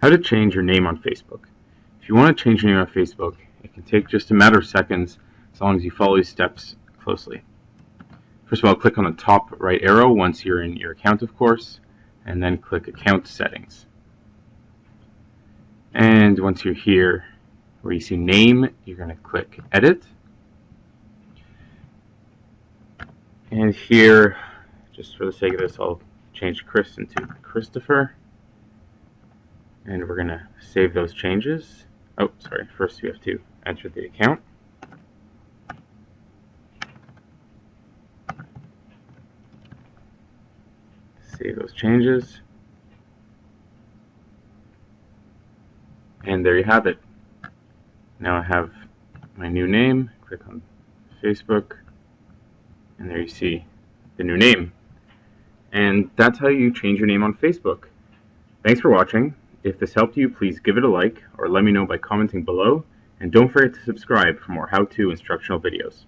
How to change your name on Facebook. If you want to change your name on Facebook, it can take just a matter of seconds as long as you follow these steps closely. First of all, click on the top right arrow once you're in your account, of course, and then click Account Settings. And once you're here where you see Name, you're going to click Edit. And here, just for the sake of this, I'll change Chris into Christopher and we're going to save those changes. Oh, sorry, first we have to enter the account. Save those changes. And there you have it. Now I have my new name, click on Facebook, and there you see the new name. And that's how you change your name on Facebook. Thanks for watching. If this helped you, please give it a like or let me know by commenting below. And don't forget to subscribe for more how-to instructional videos.